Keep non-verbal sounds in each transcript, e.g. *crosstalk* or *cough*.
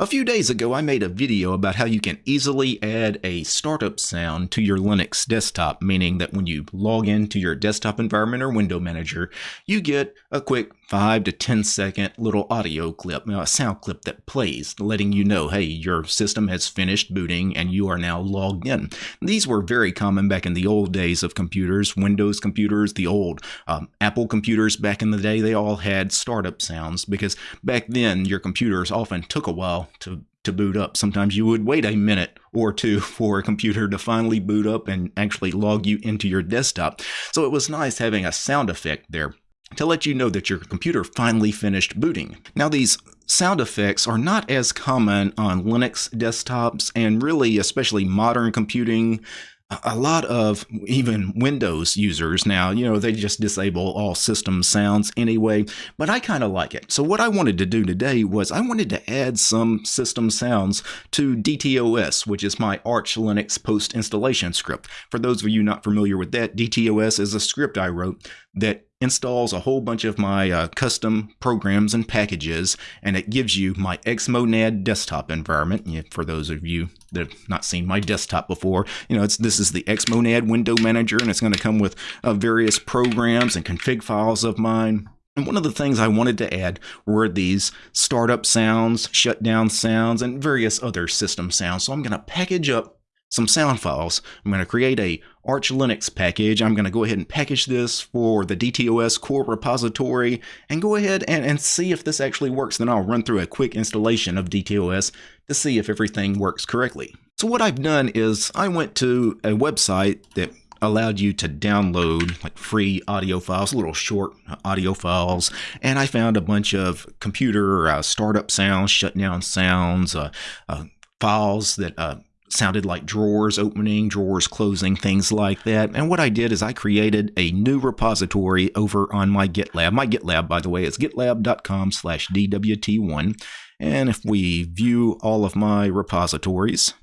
A few days ago, I made a video about how you can easily add a startup sound to your Linux desktop, meaning that when you log into your desktop environment or window manager, you get a quick 5 to 10 second little audio clip, a sound clip that plays, letting you know, hey, your system has finished booting and you are now logged in. These were very common back in the old days of computers, Windows computers, the old um, Apple computers back in the day, they all had startup sounds because back then your computers often took a while to to boot up. Sometimes you would wait a minute or two *laughs* for a computer to finally boot up and actually log you into your desktop. So it was nice having a sound effect there to let you know that your computer finally finished booting. Now these sound effects are not as common on Linux desktops and really especially modern computing a lot of even Windows users now, you know, they just disable all system sounds anyway, but I kind of like it. So what I wanted to do today was I wanted to add some system sounds to DTOS, which is my Arch Linux post installation script. For those of you not familiar with that, DTOS is a script I wrote that installs a whole bunch of my uh, custom programs and packages, and it gives you my Xmonad desktop environment. For those of you that have not seen my desktop before, you know, it's this is the Xmonad window manager, and it's going to come with uh, various programs and config files of mine. And one of the things I wanted to add were these startup sounds, shutdown sounds, and various other system sounds. So I'm going to package up some sound files. I'm going to create a Arch Linux package. I'm going to go ahead and package this for the DTOS core repository and go ahead and, and see if this actually works. Then I'll run through a quick installation of DTOS to see if everything works correctly. So what I've done is I went to a website that allowed you to download like free audio files, little short audio files, and I found a bunch of computer uh, startup sounds, shutdown sounds, uh, uh, files that uh, sounded like drawers opening, drawers closing, things like that. And what I did is I created a new repository over on my GitLab. My GitLab, by the way, is gitlab.com slash DWT1. And if we view all of my repositories,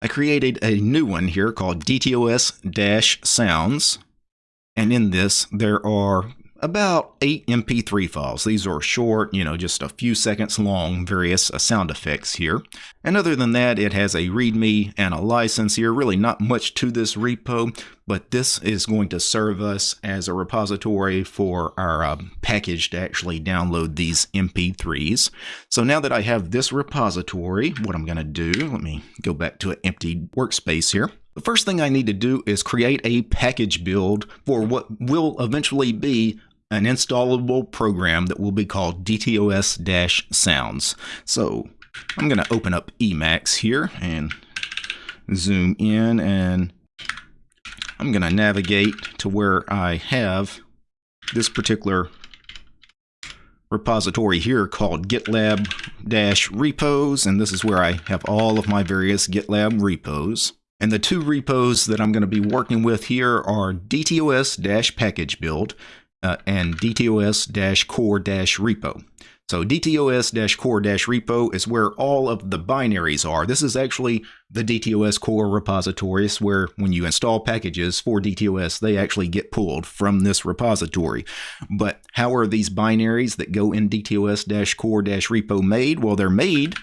I created a new one here called DTOS-sounds. And in this, there are about eight MP3 files. These are short, you know, just a few seconds long, various uh, sound effects here. And other than that, it has a README and a license here. Really not much to this repo, but this is going to serve us as a repository for our uh, package to actually download these MP3s. So now that I have this repository, what I'm going to do, let me go back to an empty workspace here. The first thing I need to do is create a package build for what will eventually be an installable program that will be called DTOS-sounds. So I'm going to open up Emacs here and zoom in and I'm going to navigate to where I have this particular repository here called GitLab-repos and this is where I have all of my various GitLab repos. And the two repos that I'm going to be working with here are DTOS-package build uh, and DTOS-core-repo. So DTOS-core-repo is where all of the binaries are. This is actually the DTOS core repository. It's where when you install packages for DTOS, they actually get pulled from this repository. But how are these binaries that go in DTOS-core-repo made? Well, they're made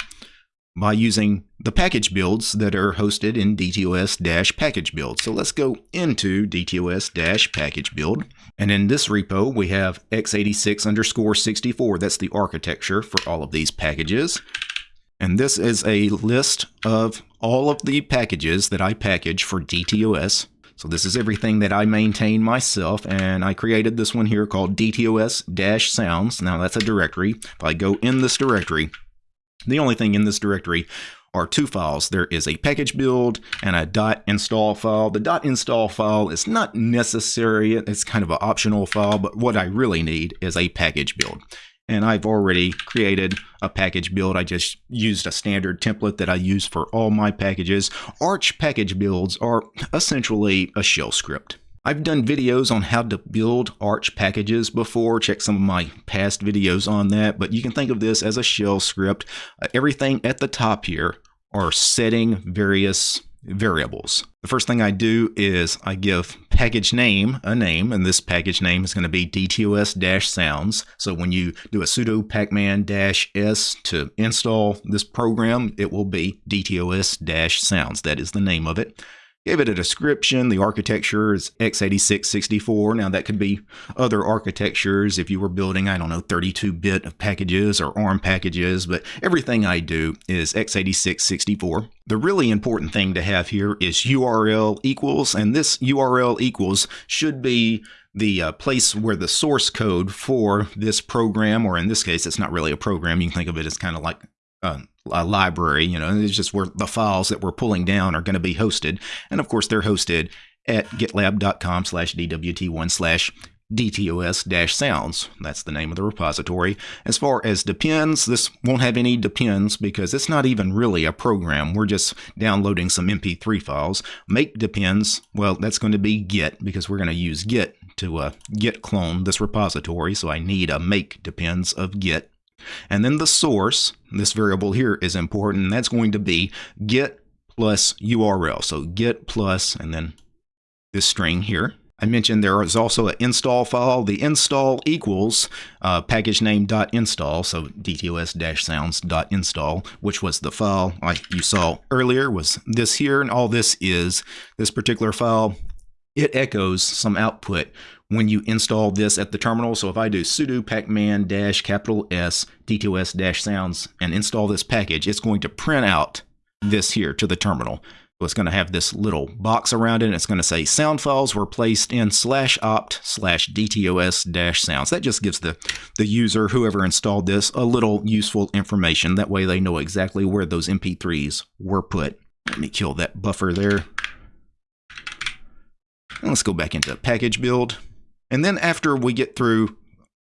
by using the package builds that are hosted in DTOS-package build. So let's go into DTOS-package build. And in this repo, we have x86 underscore 64. That's the architecture for all of these packages. And this is a list of all of the packages that I package for DTOS. So this is everything that I maintain myself, and I created this one here called DTOS-sounds. Now that's a directory. If I go in this directory, the only thing in this directory are two files. There is a package build and a dot .install file. The dot .install file is not necessary. It's kind of an optional file, but what I really need is a package build. And I've already created a package build. I just used a standard template that I use for all my packages. Arch package builds are essentially a shell script. I've done videos on how to build Arch packages before. Check some of my past videos on that, but you can think of this as a shell script. Uh, everything at the top here are setting various variables. The first thing I do is I give package name a name, and this package name is going to be dtos-sounds. So when you do a sudo pacman-s to install this program, it will be dtos-sounds. That is the name of it. Gave it a description. The architecture is x86-64. Now that could be other architectures if you were building, I don't know, 32-bit packages or ARM packages, but everything I do is x86-64. The really important thing to have here is URL equals, and this URL equals should be the uh, place where the source code for this program, or in this case, it's not really a program. You can think of it as kind of like uh, a library. You know, it's just where the files that we're pulling down are going to be hosted. And of course, they're hosted at gitlab.com slash dwt1 slash dtos-sounds. That's the name of the repository. As far as depends, this won't have any depends because it's not even really a program. We're just downloading some MP3 files. Make depends, well, that's going to be git because we're going to use git to uh, git clone this repository. So I need a make depends of git. And then the source, this variable here is important, that's going to be git plus URL. So git plus, and then this string here. I mentioned there is also an install file. The install equals uh, package name dot install, so dtos-sounds dot install, which was the file like you saw earlier was this here, and all this is this particular file. It echoes some output when you install this at the terminal. So if I do sudo pacman dash capital S dtos dash sounds and install this package, it's going to print out this here to the terminal. So it's going to have this little box around it. And it's going to say sound files were placed in slash opt slash dtos dash sounds. That just gives the, the user, whoever installed this, a little useful information. That way they know exactly where those MP3s were put. Let me kill that buffer there. Let's go back into package build. And then after we get through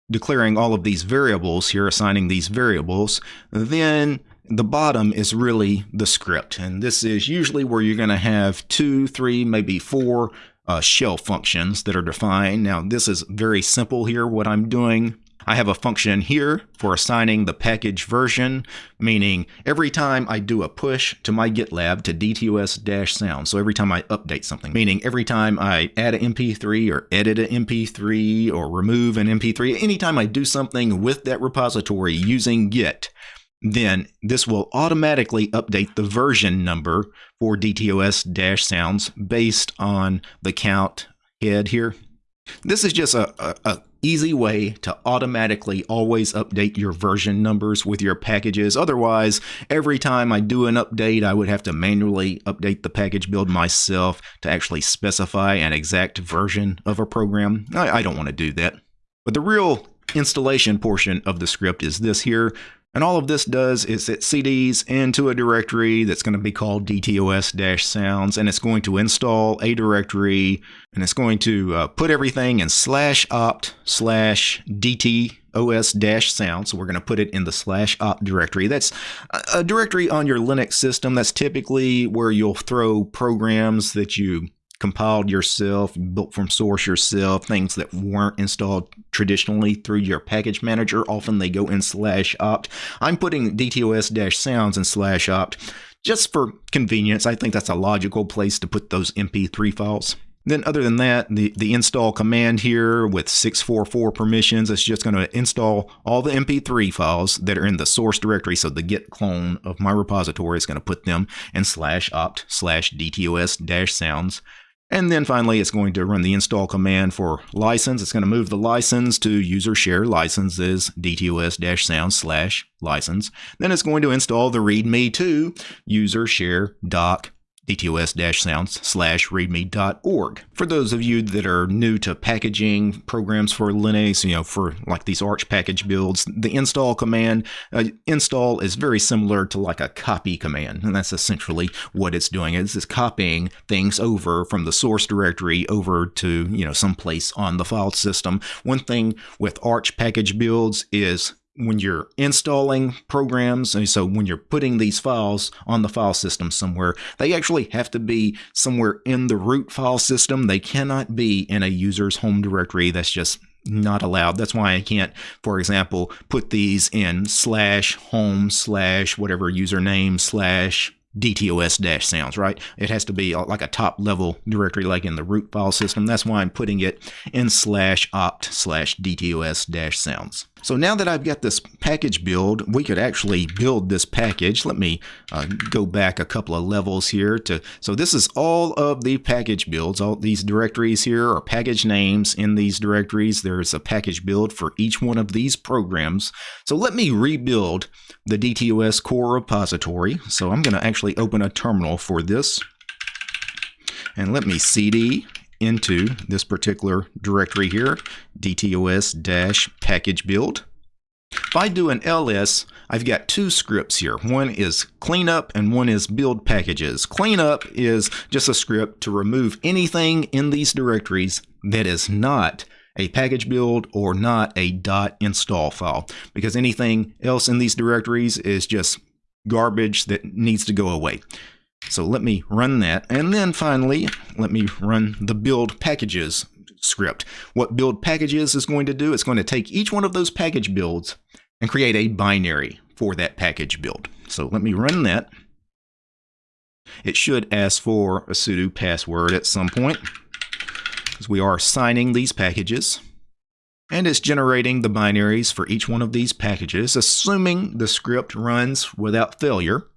declaring all of these variables here, assigning these variables, then the bottom is really the script. And this is usually where you're going to have two, three, maybe four uh, shell functions that are defined. Now, this is very simple here, what I'm doing. I have a function in here for assigning the package version, meaning every time I do a push to my GitLab to DTOS-sound, so every time I update something, meaning every time I add an MP3 or edit an MP3 or remove an MP3, anytime I do something with that repository using Git, then this will automatically update the version number for DTOS-sounds based on the count head here. This is just a, a, a easy way to automatically always update your version numbers with your packages. Otherwise, every time I do an update, I would have to manually update the package build myself to actually specify an exact version of a program. I, I don't want to do that. But the real installation portion of the script is this here, and all of this does is it CDs into a directory that's going to be called DTOS-sounds, and it's going to install a directory, and it's going to uh, put everything in slash opt slash DTOS-sound. So we're going to put it in the slash opt directory. That's a directory on your Linux system. That's typically where you'll throw programs that you compiled yourself, built from source yourself, things that weren't installed traditionally through your package manager. Often they go in slash opt. I'm putting DTOS-sounds in slash opt just for convenience. I think that's a logical place to put those MP3 files. Then other than that, the, the install command here with 644 permissions, it's just going to install all the MP3 files that are in the source directory. So the git clone of my repository is going to put them in slash opt slash DTOS dash sounds. And then finally, it's going to run the install command for license. It's going to move the license to user share licenses dtos-sound slash license. Then it's going to install the readme to user share doc dtos-sounds slash readme.org. For those of you that are new to packaging programs for Linux, you know, for like these Arch package builds, the install command, uh, install is very similar to like a copy command. And that's essentially what it's doing. Is it's just copying things over from the source directory over to, you know, someplace on the file system. One thing with Arch package builds is when you're installing programs, and so when you're putting these files on the file system somewhere, they actually have to be somewhere in the root file system. They cannot be in a user's home directory. That's just not allowed. That's why I can't, for example, put these in slash home slash whatever username slash DTOS sounds, right? It has to be uh, like a top level directory like in the root file system. That's why I'm putting it in slash opt slash DTOS sounds. So now that I've got this package build, we could actually build this package. Let me uh, go back a couple of levels here to, so this is all of the package builds. All these directories here are package names in these directories. There's a package build for each one of these programs. So let me rebuild the DTOS core repository. So I'm going to actually open a terminal for this. And let me cd into this particular directory here, dtos-package build. If I do an ls, I've got two scripts here. One is cleanup and one is build packages. Cleanup is just a script to remove anything in these directories that is not a package build or not a .install file because anything else in these directories is just garbage that needs to go away. So let me run that. And then finally, let me run the build packages script. What build packages is going to do, it's going to take each one of those package builds and create a binary for that package build. So let me run that. It should ask for a sudo password at some point because we are signing these packages. And it's generating the binaries for each one of these packages, assuming the script runs without failure.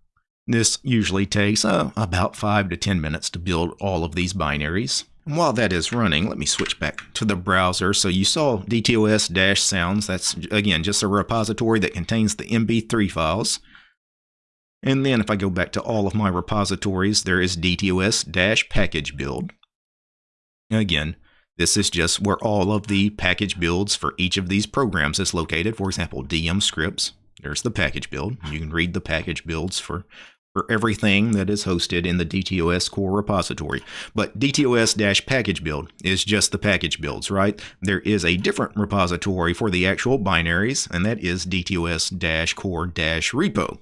This usually takes uh, about 5 to 10 minutes to build all of these binaries. And while that is running, let me switch back to the browser. So you saw DTOS-sounds. That's, again, just a repository that contains the MP3 files. And then if I go back to all of my repositories, there is DTOS-package build. Again, this is just where all of the package builds for each of these programs is located. For example, DM scripts. There's the package build. You can read the package builds for for everything that is hosted in the DTOS core repository. But DTOS-package build is just the package builds, right? There is a different repository for the actual binaries, and that is DTOS-core-repo.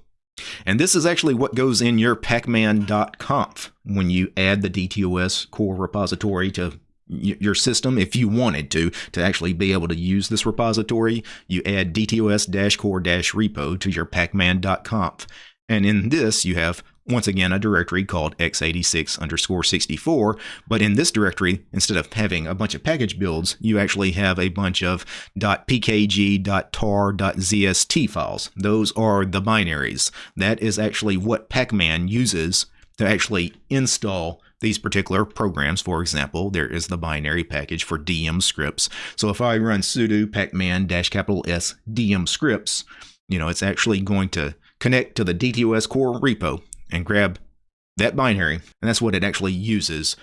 And this is actually what goes in your pacman.conf when you add the DTOS core repository to your system if you wanted to to actually be able to use this repository you add dtos-core-repo to your pacman.conf and in this, you have once again a directory called x86 underscore 64. But in this directory, instead of having a bunch of package builds, you actually have a bunch of .pkg, .tar, .zst files. Those are the binaries. That is actually what Pacman uses to actually install these particular programs. For example, there is the binary package for DM scripts. So if I run sudo pacman dash capital S DM scripts, you know, it's actually going to connect to the DTOS core repo and grab that binary, and that's what it actually uses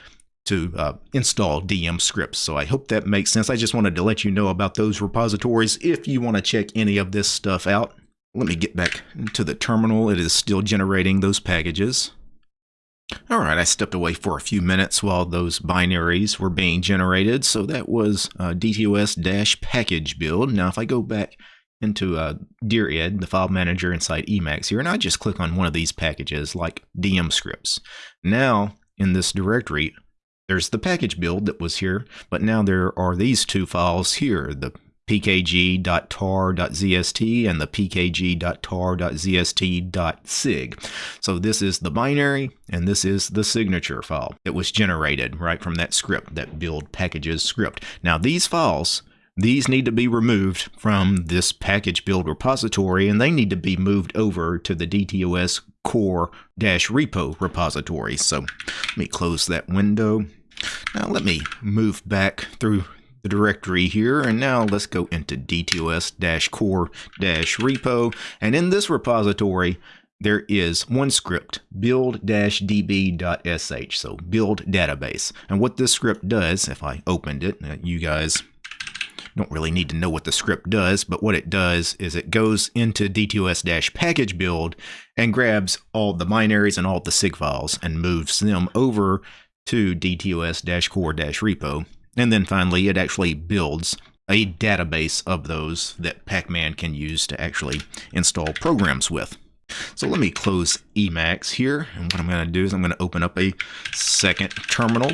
to uh, install DM scripts. So I hope that makes sense. I just wanted to let you know about those repositories if you want to check any of this stuff out. Let me get back to the terminal. It is still generating those packages. All right, I stepped away for a few minutes while those binaries were being generated. So that was uh, DTOS-package build. Now if I go back into uh, Dired, the file manager inside Emacs here, and I just click on one of these packages like DM scripts. Now, in this directory, there's the package build that was here, but now there are these two files here, the pkg.tar.zst and the pkg.tar.zst.sig. So this is the binary and this is the signature file that was generated right from that script, that build packages script. Now these files these need to be removed from this package build repository and they need to be moved over to the DTOS core repo repository. So let me close that window. Now let me move back through the directory here and now let's go into DTOS core repo and in this repository there is one script, build-db.sh, so build database. And what this script does, if I opened it, you guys don't really need to know what the script does, but what it does is it goes into DTOS-package build and grabs all the binaries and all the SIG files and moves them over to DTOS-core-repo. And then finally, it actually builds a database of those that Pacman can use to actually install programs with. So let me close Emacs here. And what I'm going to do is I'm going to open up a second terminal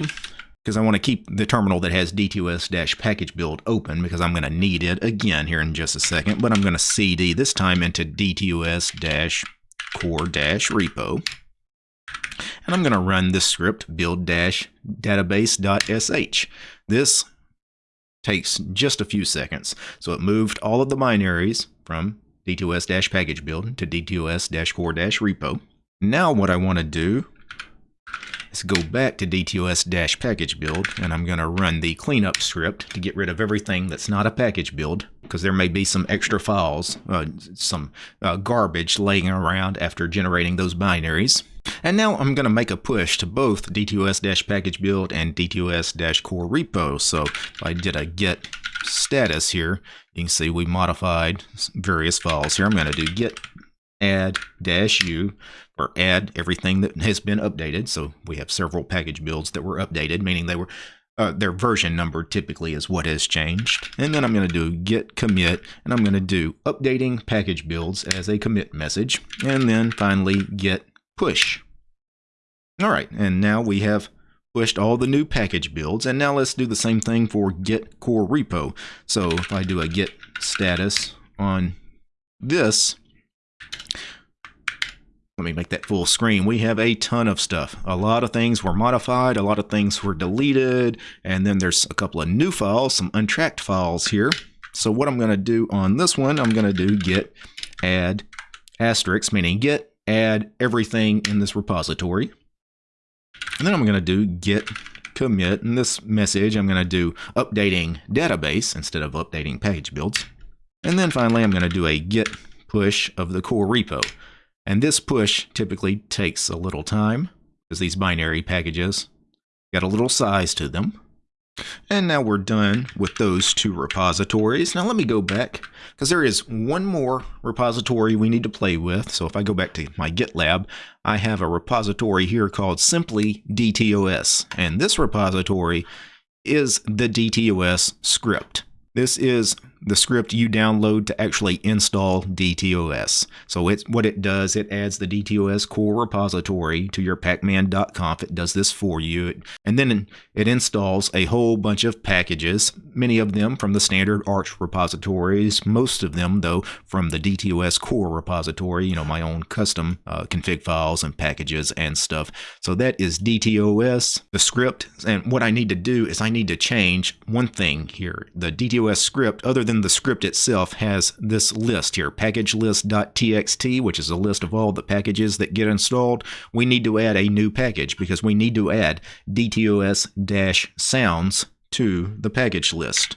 because I want to keep the terminal that has DTOS-package build open because I'm going to need it again here in just a second, but I'm going to cd this time into DTOS-core-repo. and I'm going to run this script build-database.sh. This takes just a few seconds. So it moved all of the binaries from DTOS-package build to DTOS-core-repo. Now what I want to do is go back to DTOS-package build and I'm going to run the cleanup script to get rid of everything that's not a package build because there may be some extra files, uh, some uh, garbage laying around after generating those binaries. And now I'm going to make a push to both DTOS-package build and DTOS-core repo. So if I did a git status here, you can see we modified various files here. I'm going to do git add dash u or add everything that *laughs* has been updated. So we have several package builds that were updated, meaning they were uh, their version number typically is what has changed. And then I'm going to do git commit, and I'm going to do updating package builds as a commit message, and then finally git push. All right, and now we have pushed all the new package builds, and now let's do the same thing for git core repo. So if I do a git status on this, let me make that full screen. We have a ton of stuff. A lot of things were modified, a lot of things were deleted, and then there's a couple of new files, some untracked files here. So what I'm going to do on this one, I'm going to do git add asterisk, meaning git add everything in this repository. And then I'm going to do git commit. In this message, I'm going to do updating database instead of updating page builds. And then finally, I'm going to do a git push of the core repo. And this push typically takes a little time because these binary packages got a little size to them. And now we're done with those two repositories. Now let me go back because there is one more repository we need to play with. So if I go back to my GitLab, I have a repository here called simply DTOS. And this repository is the DTOS script. This is the script you download to actually install DTOS. So it's what it does, it adds the DTOS core repository to your pacman.conf. It does this for you. And then it installs a whole bunch of packages, many of them from the standard Arch repositories, most of them, though, from the DTOS core repository, you know, my own custom uh, config files and packages and stuff. So that is DTOS, the script. And what I need to do is I need to change one thing here. The DTOS script, other than the script itself, has this list here, package packagelist.txt, which is a list of all the packages that get installed. We need to add a new package because we need to add DTOS-sounds to the package list.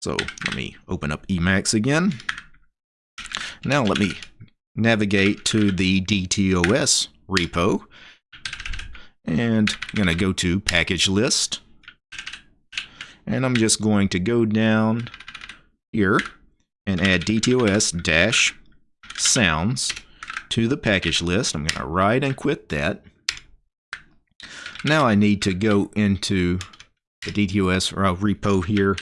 So let me open up Emacs again. Now let me navigate to the DTOS repo. And I'm going to go to package list and I'm just going to go down here and add DTOS sounds to the package list. I'm going to write and quit that. Now I need to go into the DTOS repo here.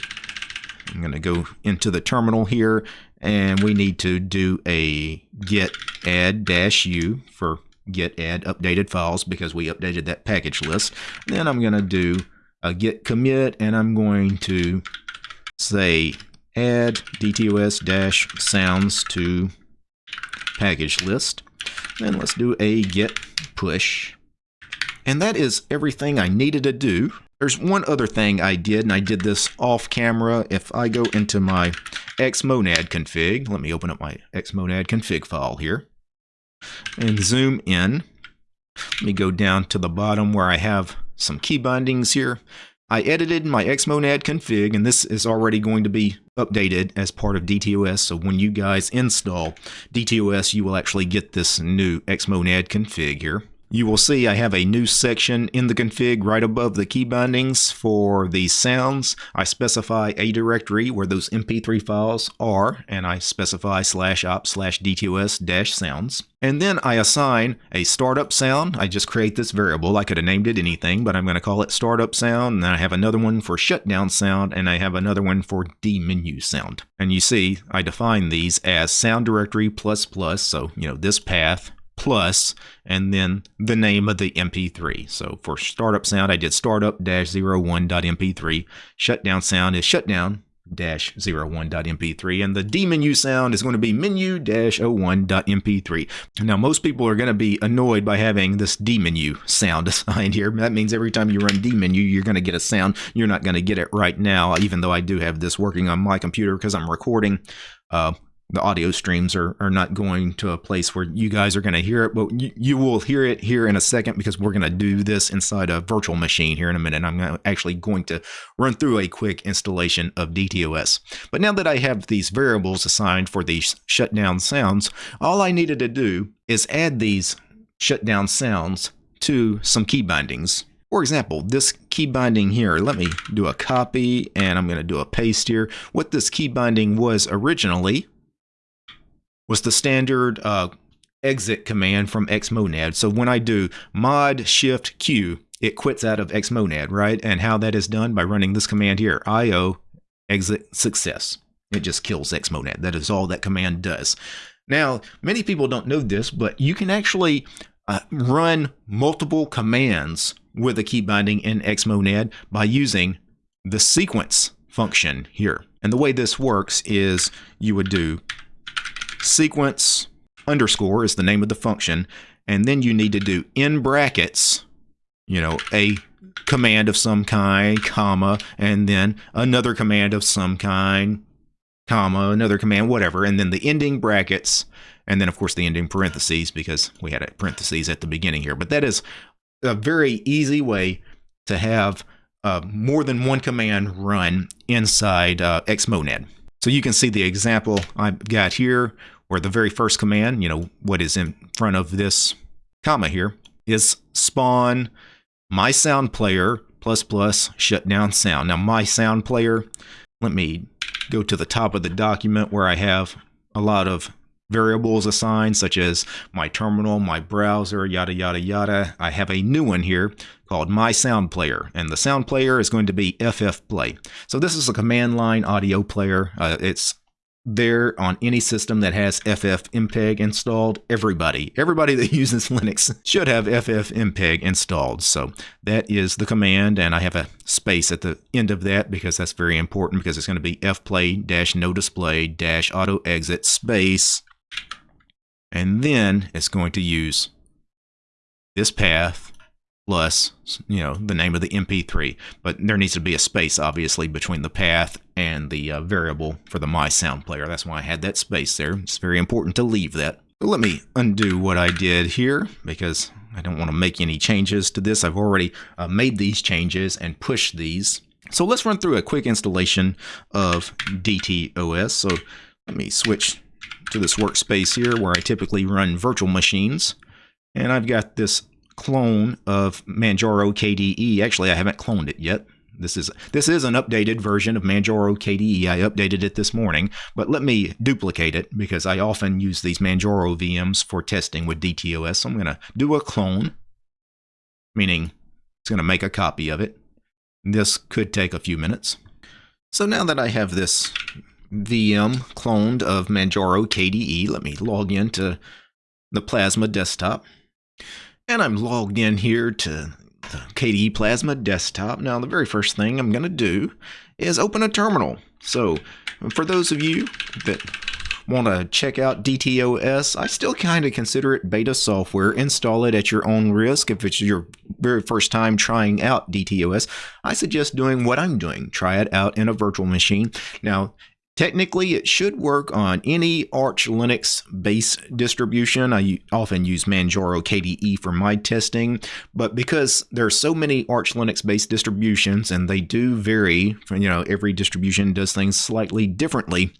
I'm going to go into the terminal here and we need to do a git add u for git add updated files because we updated that package list. Then I'm going to do a git commit and I'm going to say add dtos-sounds to package list. Then let's do a git push. And that is everything I needed to do. There's one other thing I did, and I did this off camera. If I go into my xmonad config, let me open up my xmonad config file here and zoom in. Let me go down to the bottom where I have some key bindings here. I edited my xmonad config, and this is already going to be updated as part of DTOS. So when you guys install DTOS, you will actually get this new xmonad config here. You will see I have a new section in the config right above the key bindings for the sounds. I specify a directory where those MP3 files are, and I specify slash op slash DTOS dash sounds. And then I assign a startup sound. I just create this variable. I could have named it anything, but I'm going to call it startup sound. And then I have another one for shutdown sound, and I have another one for dmenu sound. And you see, I define these as sound directory plus plus, so, you know, this path plus and then the name of the MP3. So for startup sound, I did startup-01.mp3. Shutdown sound is shutdown menu-01.mp3 and the dmenu sound is going to be menu dash 01.mp3 Now most people are going to be annoyed by having this dmenu sound *laughs* assigned here. That means every time you run dmenu you're going to get a sound. You're not going to get it right now even though I do have this working on my computer because I'm recording uh, the audio streams are, are not going to a place where you guys are going to hear it, but you, you will hear it here in a second because we're going to do this inside a virtual machine here in a minute. I'm actually going to run through a quick installation of DTOS. But now that I have these variables assigned for these shutdown sounds, all I needed to do is add these shutdown sounds to some key bindings. For example, this key binding here, let me do a copy and I'm going to do a paste here. What this key binding was originally was the standard uh, exit command from xmonad. So when I do mod shift q, it quits out of xmonad, right? And how that is done by running this command here, io exit success. It just kills xmonad. That is all that command does. Now, many people don't know this, but you can actually uh, run multiple commands with a key binding in xmonad by using the sequence function here. And the way this works is you would do sequence underscore is the name of the function, and then you need to do in brackets, you know, a command of some kind, comma, and then another command of some kind, comma, another command, whatever, and then the ending brackets, and then of course the ending parentheses because we had a parentheses at the beginning here. But that is a very easy way to have uh, more than one command run inside uh, Xmonad. So you can see the example I've got here where the very first command, you know, what is in front of this comma here, is spawn my sound player plus plus shutdown sound. Now my sound player, let me go to the top of the document where I have a lot of variables assigned, such as my terminal, my browser, yada, yada, yada. I have a new one here called My Sound Player, and the sound player is going to be FF Play. So this is a command line audio player. Uh, it's there on any system that has FFmpeg installed. Everybody, everybody that *laughs* uses Linux should have FFmpeg installed. So that is the command, and I have a space at the end of that because that's very important because it's going to be fplay dash no display dash auto exit space and then it's going to use this path plus, you know, the name of the MP3. But there needs to be a space, obviously, between the path and the uh, variable for the My Sound Player. That's why I had that space there. It's very important to leave that. Let me undo what I did here because I don't want to make any changes to this. I've already uh, made these changes and pushed these. So let's run through a quick installation of DTOS. So let me switch to this workspace here where I typically run virtual machines. And I've got this clone of Manjaro KDE. Actually, I haven't cloned it yet. This is this is an updated version of Manjaro KDE. I updated it this morning, but let me duplicate it because I often use these Manjaro VMs for testing with DTOS. So I'm going to do a clone, meaning it's going to make a copy of it. This could take a few minutes. So now that I have this VM um, cloned of Manjaro KDE. Let me log into the Plasma desktop. And I'm logged in here to the KDE Plasma desktop. Now, the very first thing I'm going to do is open a terminal. So, for those of you that want to check out DTOS, I still kind of consider it beta software. Install it at your own risk. If it's your very first time trying out DTOS, I suggest doing what I'm doing. Try it out in a virtual machine. Now, Technically, it should work on any Arch Linux base distribution. I often use Manjaro KDE for my testing, but because there are so many Arch Linux based distributions and they do vary, you know, every distribution does things slightly differently.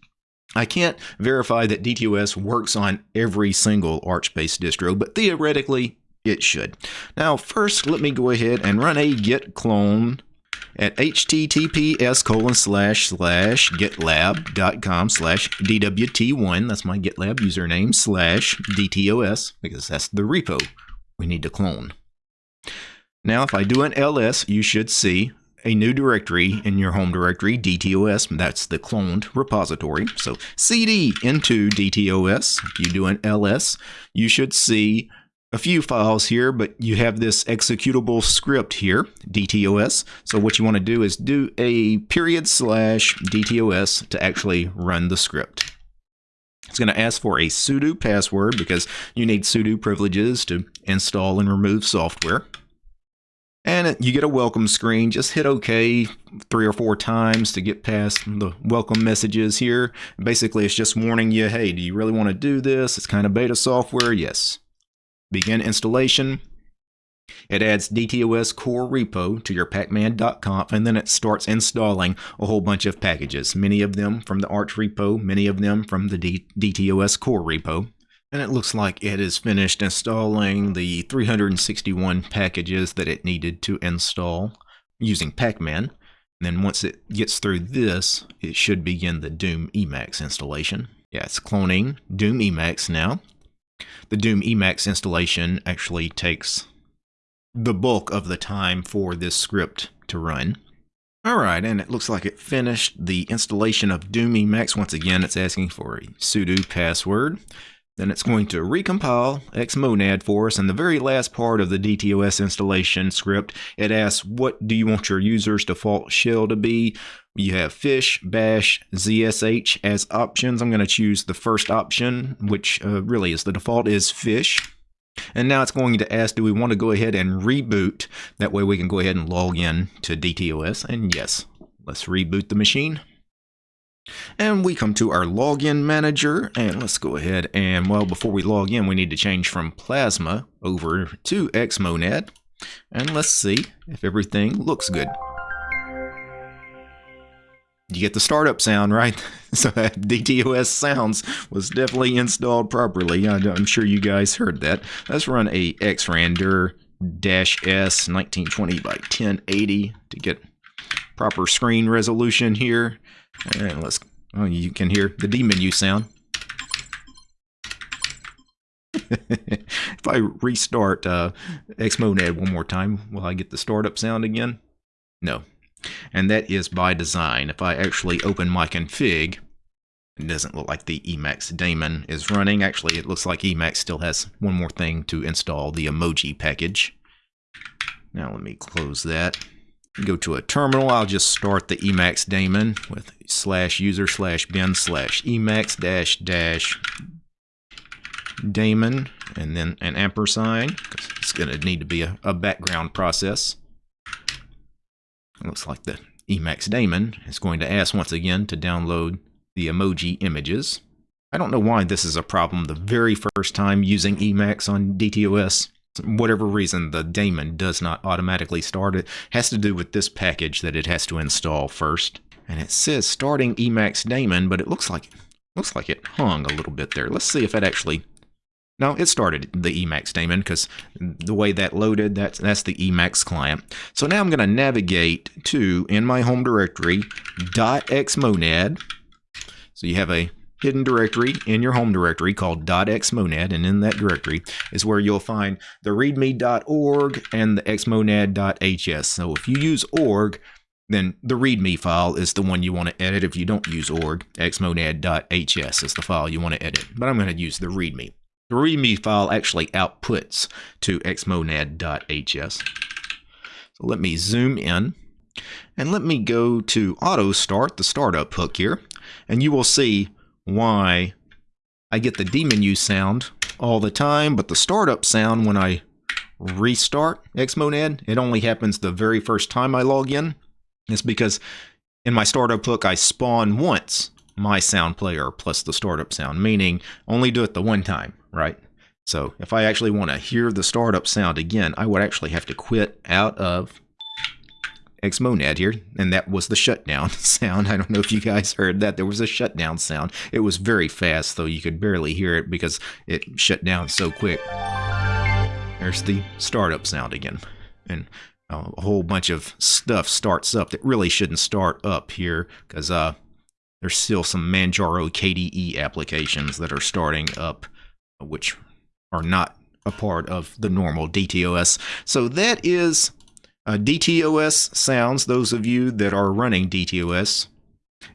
I can't verify that DTOS works on every single Arch based distro, but theoretically, it should. Now, first, let me go ahead and run a git clone at https colon slash slash gitlab.com slash dwt1 that's my gitlab username slash dtos because that's the repo we need to clone. Now if i do an ls you should see a new directory in your home directory dtos that's the cloned repository. So cd into dtos if you do an ls you should see a few files here, but you have this executable script here, DTOS. So what you want to do is do a period slash DTOS to actually run the script. It's going to ask for a sudo password because you need sudo privileges to install and remove software. And you get a welcome screen. Just hit OK three or four times to get past the welcome messages here. Basically, it's just warning you, hey, do you really want to do this? It's kind of beta software. Yes. Begin installation. It adds DTOS core repo to your pacman.conf and then it starts installing a whole bunch of packages, many of them from the Arch repo, many of them from the D DTOS core repo. And it looks like it has finished installing the 361 packages that it needed to install using Pacman. And then once it gets through this, it should begin the Doom Emacs installation. Yeah, it's cloning Doom Emacs now. The Doom Emacs installation actually takes the bulk of the time for this script to run. Alright, and it looks like it finished the installation of Doom Emacs. Once again, it's asking for a sudo password. Then it's going to recompile xmonad for us. And the very last part of the DTOS installation script, it asks, what do you want your user's default shell to be? You have fish, bash, zsh as options. I'm going to choose the first option, which uh, really is the default is fish. And now it's going to ask, do we want to go ahead and reboot? That way we can go ahead and log in to DTOS. And yes, let's reboot the machine. And we come to our login manager and let's go ahead and well before we log in we need to change from Plasma over to Xmonad and let's see if everything looks good. You get the startup sound, right? *laughs* So that DTOS sounds was definitely installed properly. I'm sure you guys heard that. Let's run a xrandr dash S 1920 by 1080 to get proper screen resolution here. And let's, oh, you can hear the dmenu sound. *laughs* if I restart uh, Xmonad one more time, will I get the startup sound again? No. And that is by design. If I actually open my config, it doesn't look like the Emacs daemon is running. Actually, it looks like Emacs still has one more thing to install, the emoji package. Now let me close that go to a terminal, I'll just start the Emacs daemon with slash user slash bin slash Emacs dash dash daemon and then an ampersand it's going to need to be a, a background process. It looks like the Emacs daemon is going to ask once again to download the emoji images. I don't know why this is a problem. The very first time using Emacs on DTOS whatever reason the daemon does not automatically start it. Has to do with this package that it has to install first. And it says starting emacs daemon but it looks like looks like it hung a little bit there. Let's see if it actually no it started the emacs daemon because the way that loaded that's that's the emacs client so now i'm going to navigate to in my home directory xmonad so you have a hidden directory in your home directory called .xmonad, and in that directory is where you'll find the readme.org and the xmonad.hs. So if you use org, then the readme file is the one you want to edit. If you don't use org, xmonad.hs is the file you want to edit. But I'm going to use the readme. The readme file actually outputs to xmonad.hs. So let me zoom in and let me go to auto start, the startup hook here, and you will see why I get the dmenu sound all the time, but the startup sound when I restart Xmonad, it only happens the very first time I log in. It's because in my startup hook, I spawn once my sound player plus the startup sound, meaning only do it the one time, right? So if I actually want to hear the startup sound again, I would actually have to quit out of Xmonad here, and that was the shutdown *laughs* sound. I don't know if you guys heard that. There was a shutdown sound. It was very fast, though you could barely hear it because it shut down so quick. There's the startup sound again. And a whole bunch of stuff starts up that really shouldn't start up here because uh, there's still some Manjaro KDE applications that are starting up, which are not a part of the normal DTOS. So that is uh, DTOS sounds, those of you that are running DTOS,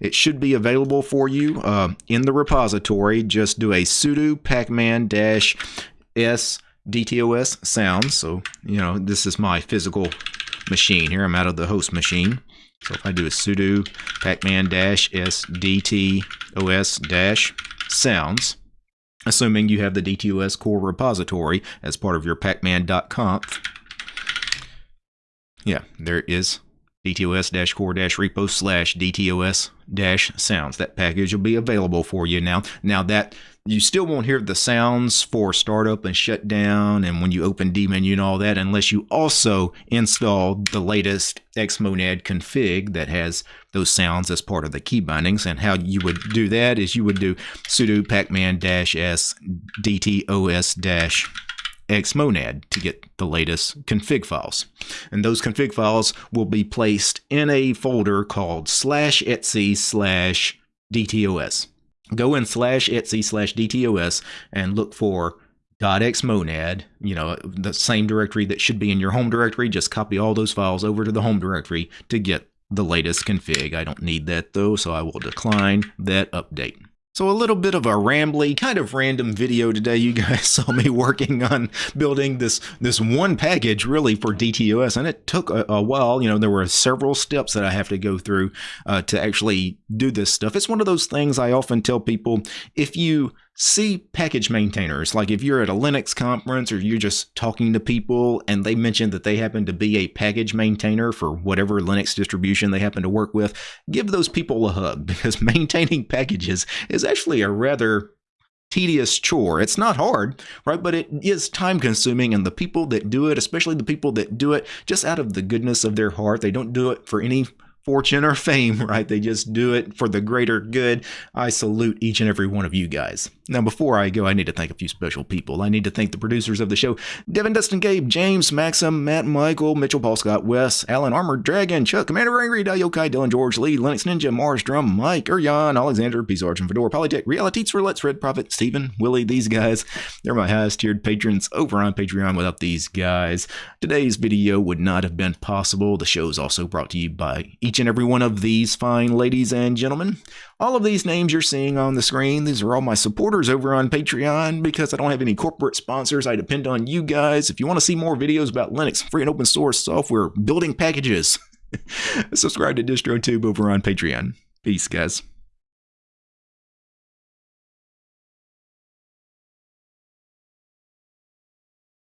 it should be available for you uh, in the repository. Just do a sudo pacman-s DTOS sounds. So, you know, this is my physical machine here. I'm out of the host machine. So if I do a sudo pacman dash s dtos dash sounds, assuming you have the DTOS core repository as part of your pacman.conf, yeah, there is dtos-core-repo slash dtos-sounds. That package will be available for you now. Now that you still won't hear the sounds for startup and shutdown and when you open dmenu and all that unless you also install the latest xmonad config that has those sounds as part of the key bindings. And how you would do that is you would do sudo pacman-s dtos- xmonad to get the latest config files. And those config files will be placed in a folder called slash etc slash dtos. Go in slash etsy slash dtos and look for .xmonad, you know, the same directory that should be in your home directory. Just copy all those files over to the home directory to get the latest config. I don't need that though, so I will decline that update. So a little bit of a rambly, kind of random video today. You guys *laughs* saw me working on building this this one package really for DTOS, and it took a, a while. You know, there were several steps that I have to go through uh, to actually do this stuff. It's one of those things I often tell people: if you see package maintainers. Like if you're at a Linux conference or you're just talking to people and they mention that they happen to be a package maintainer for whatever Linux distribution they happen to work with, give those people a hug *laughs* because maintaining packages is actually a rather tedious chore. It's not hard, right? But it is time consuming and the people that do it, especially the people that do it just out of the goodness of their heart, they don't do it for any fortune or fame, *laughs* right? They just do it for the greater good. I salute each and every one of you guys. Now, before I go, I need to thank a few special people. I need to thank the producers of the show Devin, Dustin, Gabe, James, Maxim, Matt, Michael, Mitchell, Paul, Scott, Wes, Alan, Armored Dragon, Chuck, Commander Angry, Yokai, Dylan, George, Lee, Linux Ninja, Mars, Drum, Mike, Urian, Alexander, Peace Argent, Fedora, Polytech, Reality, Let's Red Prophet, Steven, Willie, these guys. They're my highest tiered patrons over on Patreon. Without these guys, today's video would not have been possible. The show is also brought to you by each and every one of these fine ladies and gentlemen. All of these names you're seeing on the screen, these are all my supporters over on Patreon because I don't have any corporate sponsors. I depend on you guys. If you want to see more videos about Linux, free and open source software, building packages, *laughs* subscribe to DistroTube over on Patreon. Peace, guys.